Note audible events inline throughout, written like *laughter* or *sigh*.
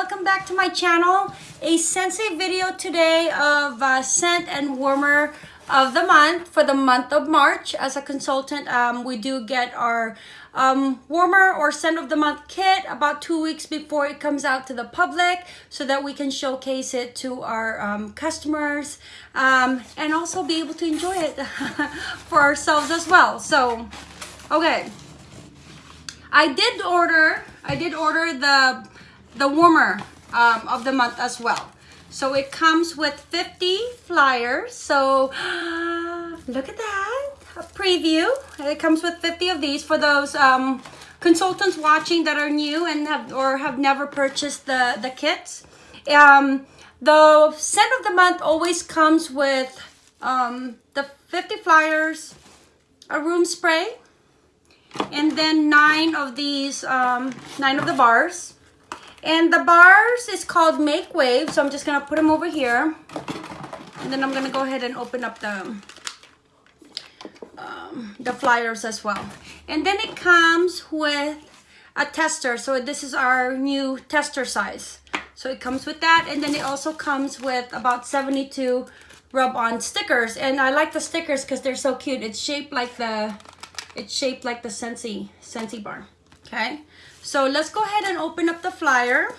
welcome back to my channel. A Scentsy video today of uh, scent and warmer of the month for the month of March. As a consultant, um, we do get our um, warmer or scent of the month kit about two weeks before it comes out to the public so that we can showcase it to our um, customers um, and also be able to enjoy it *laughs* for ourselves as well. So, okay. I did order, I did order the the warmer um, of the month as well. So it comes with 50 flyers. So *gasps* look at that, a preview. It comes with 50 of these for those um, consultants watching that are new and have or have never purchased the, the kits. Um, the scent of the month always comes with um, the 50 flyers, a room spray, and then nine of these, um, nine of the bars. And the bars is called Make Wave. So I'm just going to put them over here. And then I'm going to go ahead and open up the, um, the flyers as well. And then it comes with a tester. So this is our new tester size. So it comes with that. And then it also comes with about 72 rub-on stickers. And I like the stickers because they're so cute. It's shaped like the, it's shaped like the Scentsy, Scentsy bar. Okay. So let's go ahead and open up the flyer.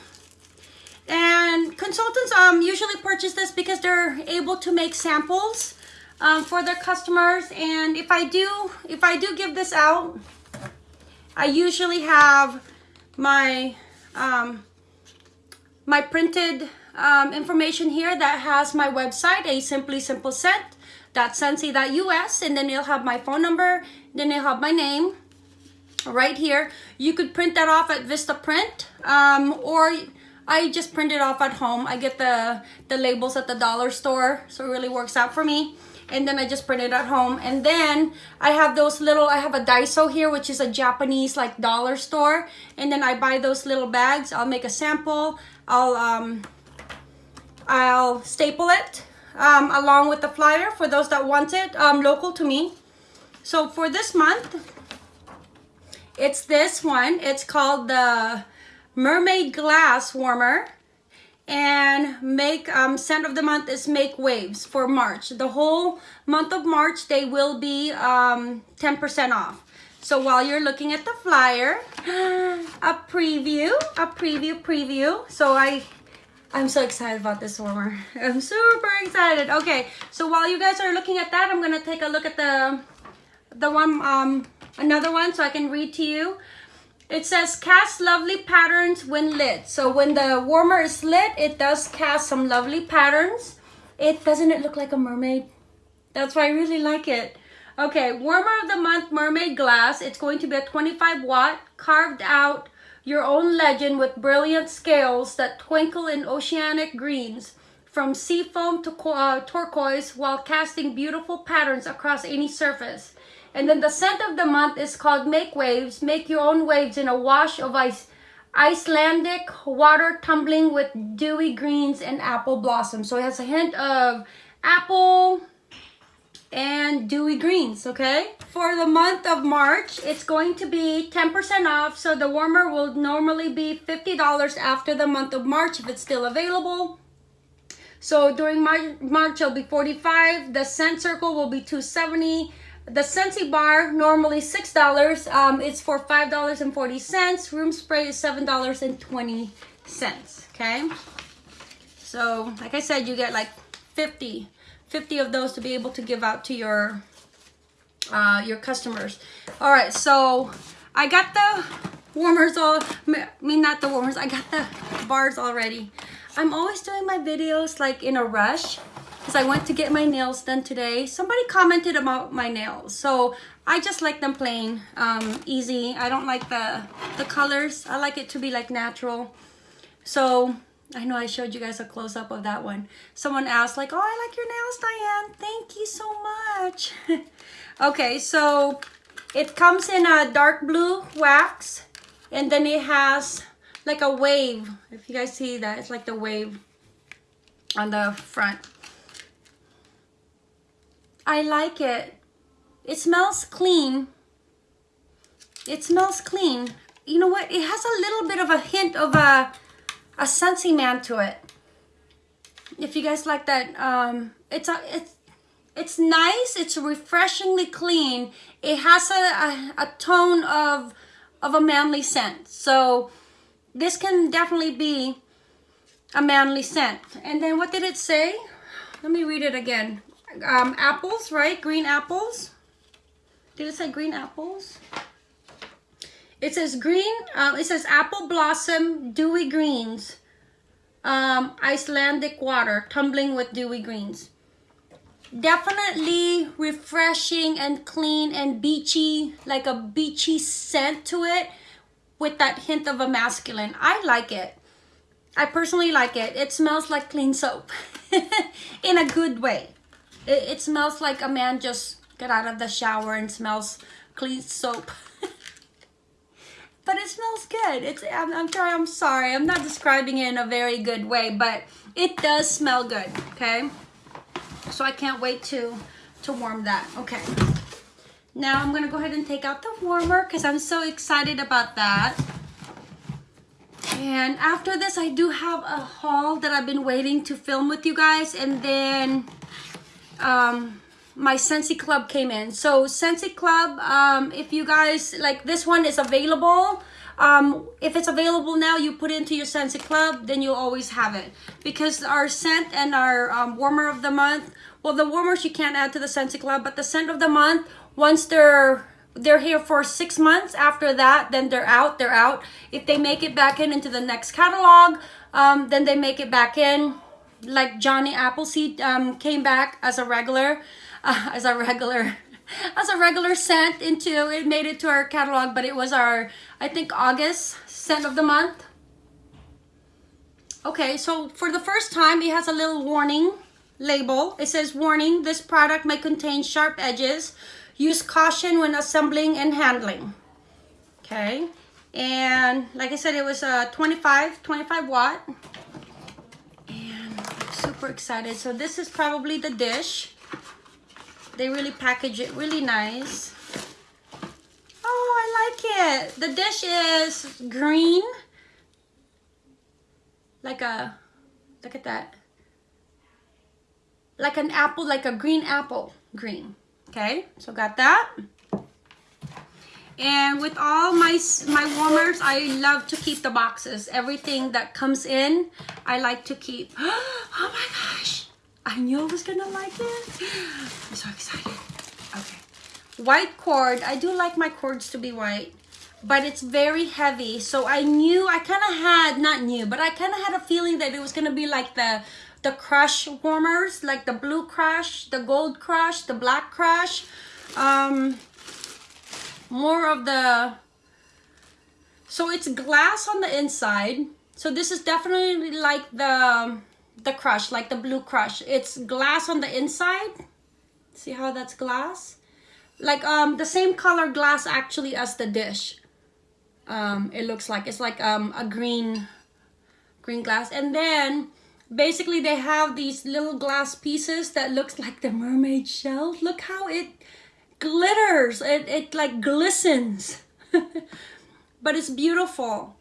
And consultants um, usually purchase this because they're able to make samples um, for their customers. And if I do, if I do give this out, I usually have my um, my printed um, information here that has my website, a simply simple scent .scentsy.us, and then you'll have my phone number, then you'll have my name, right here. You could print that off at Vistaprint um, or I just print it off at home. I get the, the labels at the dollar store, so it really works out for me. And then I just print it at home. And then I have those little, I have a Daiso here, which is a Japanese like dollar store. And then I buy those little bags. I'll make a sample. I'll, um, I'll staple it um, along with the flyer for those that want it um, local to me. So for this month, it's this one. It's called the Mermaid Glass Warmer. And make um, scent of the month is Make Waves for March. The whole month of March, they will be 10% um, off. So while you're looking at the flyer, *gasps* a preview, a preview, preview. So I, I'm so excited about this warmer. *laughs* I'm super excited. Okay, so while you guys are looking at that, I'm gonna take a look at the, the one um, another one so I can read to you. It says cast lovely patterns when lit. So when the warmer is lit, it does cast some lovely patterns. It doesn't it look like a mermaid? That's why I really like it. Okay, warmer of the month mermaid glass. It's going to be a 25 watt carved out your own legend with brilliant scales that twinkle in oceanic greens from seafoam to uh, turquoise while casting beautiful patterns across any surface. And then the scent of the month is called Make Waves. Make your own waves in a wash of ice, Icelandic water tumbling with dewy greens and apple blossom. So it has a hint of apple and dewy greens, okay? For the month of March, it's going to be 10% off. So the warmer will normally be $50 after the month of March if it's still available. So during March, March it'll be 45 The scent circle will be 270 the Scentsy bar, normally $6. Um, it's for $5.40. Room spray is $7.20. Okay? So, like I said, you get like 50, 50 of those to be able to give out to your, uh, your customers. All right, so I got the warmers all, I mean not the warmers, I got the bars already. I'm always doing my videos like in a rush because I went to get my nails done today. Somebody commented about my nails. So I just like them plain, um, easy. I don't like the, the colors. I like it to be like natural. So I know I showed you guys a close-up of that one. Someone asked like, oh, I like your nails, Diane. Thank you so much. *laughs* okay, so it comes in a dark blue wax. And then it has like a wave. If you guys see that, it's like the wave on the front. I like it. It smells clean. It smells clean. You know what? It has a little bit of a hint of a, a Scentsy man to it. If you guys like that, um, it's a it's it's nice. It's refreshingly clean. It has a, a, a tone of of a manly scent. So this can definitely be a manly scent. And then what did it say? Let me read it again. Um, apples, right? Green apples. Did it say green apples? It says green, um, it says apple blossom, dewy greens, um, Icelandic water, tumbling with dewy greens. Definitely refreshing and clean and beachy, like a beachy scent to it with that hint of a masculine. I like it. I personally like it. It smells like clean soap *laughs* in a good way. It, it smells like a man just got out of the shower and smells clean soap. *laughs* but it smells good. It's I'm, I'm sorry, I'm sorry. I'm not describing it in a very good way, but it does smell good, okay? So I can't wait to to warm that. Okay. Now I'm gonna go ahead and take out the warmer because I'm so excited about that. And after this, I do have a haul that I've been waiting to film with you guys. And then um, my Scentsy Club came in. So Scentsy Club, um, if you guys, like this one is available. Um, if it's available now, you put it into your Scentsy Club, then you'll always have it. Because our scent and our um, warmer of the month, well, the warmers you can't add to the Scentsy Club, but the scent of the month, once they're they're here for six months after that then they're out they're out if they make it back in into the next catalog um, then they make it back in like johnny appleseed um, came back as a regular uh, as a regular *laughs* as a regular scent into it made it to our catalog but it was our i think august scent of the month okay so for the first time it has a little warning label it says warning this product may contain sharp edges Use caution when assembling and handling. Okay. And like I said, it was a 25, 25 watt. Super excited. So this is probably the dish. They really package it really nice. Oh, I like it. The dish is green. Like a, look at that. Like an apple, like a green apple green. Okay, so got that. And with all my, my warmers, I love to keep the boxes. Everything that comes in, I like to keep. *gasps* Oh my gosh, I knew I was gonna like it. I'm so excited. Okay, white cord. I do like my cords to be white, but it's very heavy. So I knew, I kind of had, not knew, but I kind of had a feeling that it was gonna be like the the crush warmers, like the blue crush, the gold crush, the black crush. Um, more of the, so it's glass on the inside. So this is definitely like the, the crush, like the blue crush. It's glass on the inside. See how that's glass? Like um, the same color glass actually as the dish. Um, it looks like, it's like um, a green, green glass. And then basically they have these little glass pieces that looks like the mermaid shell look how it glitters it, it like glistens *laughs* but it's beautiful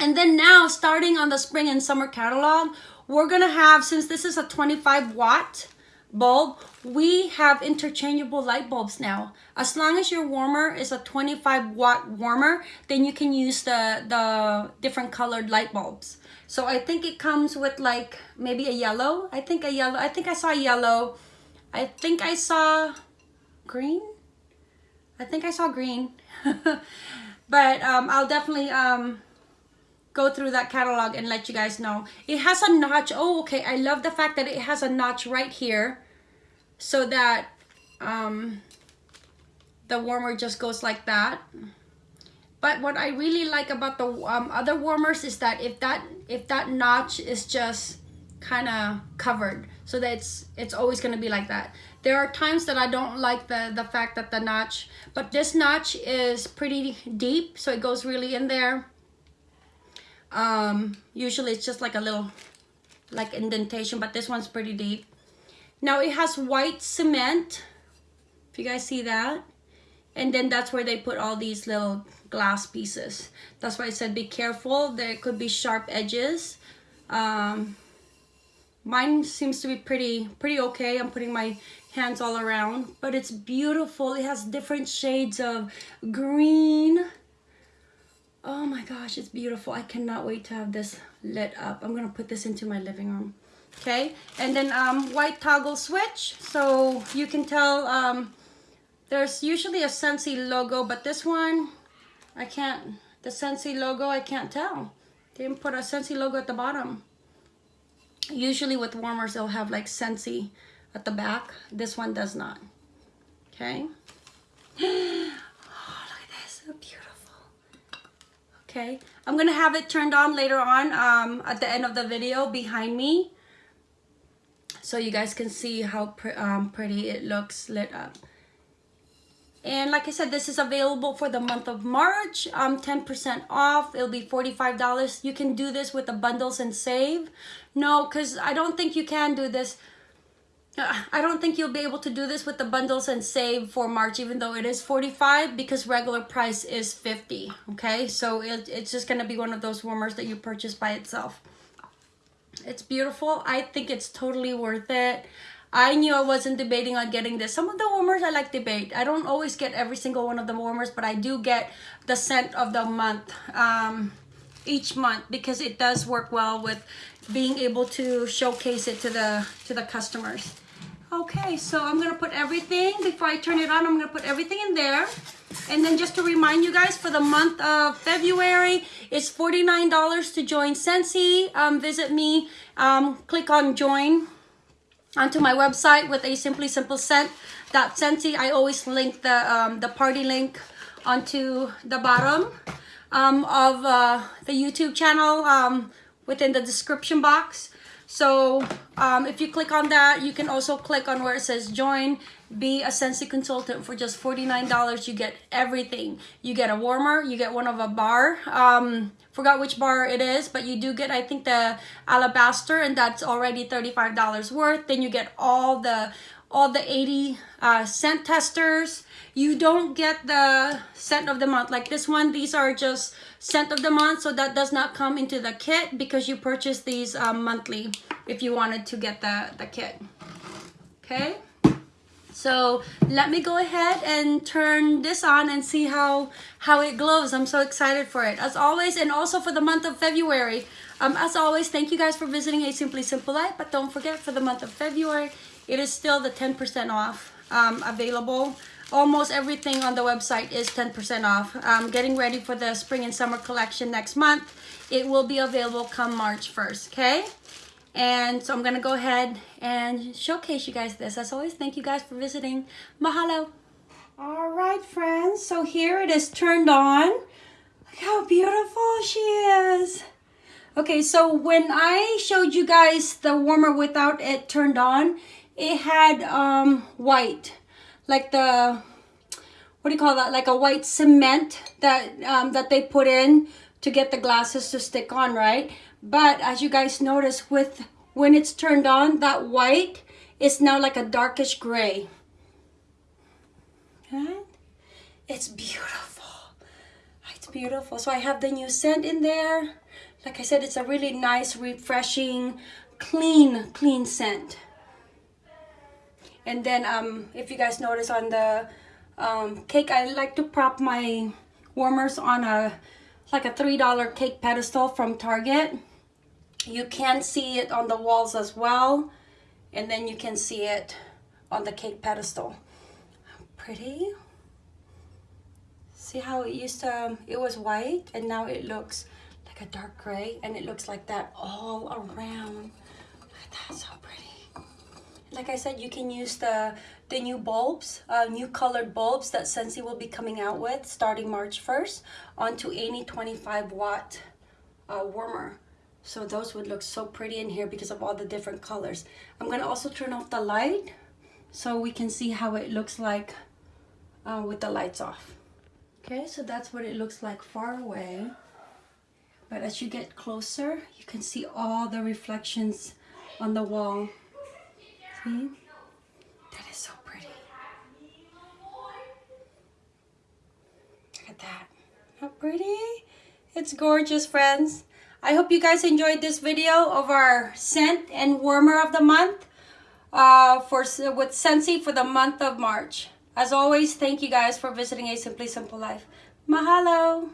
and then now starting on the spring and summer catalog we're gonna have since this is a 25 watt bulb we have interchangeable light bulbs now as long as your warmer is a 25 watt warmer then you can use the the different colored light bulbs so I think it comes with like maybe a yellow. I think a yellow. I think I saw yellow. I think I saw green. I think I saw green. *laughs* but um, I'll definitely um, go through that catalog and let you guys know. It has a notch. Oh, okay. I love the fact that it has a notch right here so that um, the warmer just goes like that. But what I really like about the um, other warmers is that if that if that notch is just kind of covered, so that it's it's always gonna be like that. There are times that I don't like the the fact that the notch, but this notch is pretty deep, so it goes really in there. Um, usually it's just like a little like indentation, but this one's pretty deep. Now it has white cement. If you guys see that, and then that's where they put all these little glass pieces that's why I said be careful there could be sharp edges um, mine seems to be pretty pretty okay. I'm putting my hands all around but it's beautiful. It has different shades of green. Oh my gosh it's beautiful. I cannot wait to have this lit up. I'm gonna put this into my living room. Okay? And then um, white toggle switch. So you can tell um, there's usually a Scentsy logo, but this one, I can't, the Scentsy logo, I can't tell. They didn't put a Scentsy logo at the bottom. Usually with warmers, they'll have like Scentsy at the back. This one does not. Okay. *gasps* Oh, look at this, so beautiful. Okay, I'm gonna have it turned on later on um, at the end of the video behind me so you guys can see how um, pretty it looks lit up. And like I said, this is available for the month of March. Um, 10% off. It'll be $45. You can do this with the bundles and save. No, because I don't think you can do this. Uh, I don't think you'll be able to do this with the bundles and save for March, even though it is 45 because regular price is 50. Okay, so it, it's just going to be one of those warmers that you purchase by itself. It's beautiful. I think it's totally worth it. I knew I wasn't debating on getting this. Some of the warmers I like debate. I don't always get every single one of the warmers, but I do get the scent of the month um, each month because it does work well with being able to showcase it to the to the customers. Okay, so I'm gonna put everything before I turn it on. I'm gonna put everything in there. And then just to remind you guys, for the month of February, it's $49 to join Scentsy. Um, visit me, um, click on join onto my website with a simply simple scent that Scentsy. I always link the um, the party link onto the bottom um, of uh, the YouTube channel um, within the description box. So um, if you click on that, you can also click on where it says join, be a Scentsy consultant for just $49. You get everything. You get a warmer, you get one of a bar. Um, forgot which bar it is, but you do get, I think, the alabaster, and that's already $35 worth. Then you get all the all the 80 uh, scent testers. You don't get the scent of the month. Like this one, these are just scent of the month. So that does not come into the kit because you purchase these um, monthly if you wanted to get the, the kit. Okay. So let me go ahead and turn this on and see how, how it glows. I'm so excited for it. As always, and also for the month of February. Um, as always, thank you guys for visiting A Simply Simple Life. But don't forget, for the month of February, it is still the 10% off um, available. Almost everything on the website is 10% off. Um, getting ready for the spring and summer collection next month. It will be available come March 1st, okay? And so I'm going to go ahead and showcase you guys this. As always, thank you guys for visiting. Mahalo. All right, friends. So here it is turned on. Look how beautiful she is. Okay, so when I showed you guys the warmer without it turned on, it had um, white, like the, what do you call that? Like a white cement that, um, that they put in to get the glasses to stick on, right? But as you guys notice, with when it's turned on, that white is now like a darkish gray. It's beautiful. It's beautiful. So I have the new scent in there. Like I said, it's a really nice, refreshing, clean, clean scent. And then um, if you guys notice on the um, cake, I like to prop my warmers on a like a $3 cake pedestal from Target. You can see it on the walls as well. And then you can see it on the cake pedestal. Pretty. See how it used to, it was white and now it looks like a dark gray and it looks like that all around. That's so. Like I said, you can use the, the new bulbs, uh, new colored bulbs that Scentsy will be coming out with starting March 1st onto any 25 watt uh, warmer. So those would look so pretty in here because of all the different colors. I'm going to also turn off the light so we can see how it looks like uh, with the lights off. Okay, so that's what it looks like far away. But as you get closer, you can see all the reflections on the wall. That is so pretty. Look at that. How pretty. It's gorgeous, friends. I hope you guys enjoyed this video of our scent and warmer of the month uh, for with Scentsy for the month of March. As always, thank you guys for visiting A Simply Simple Life. Mahalo!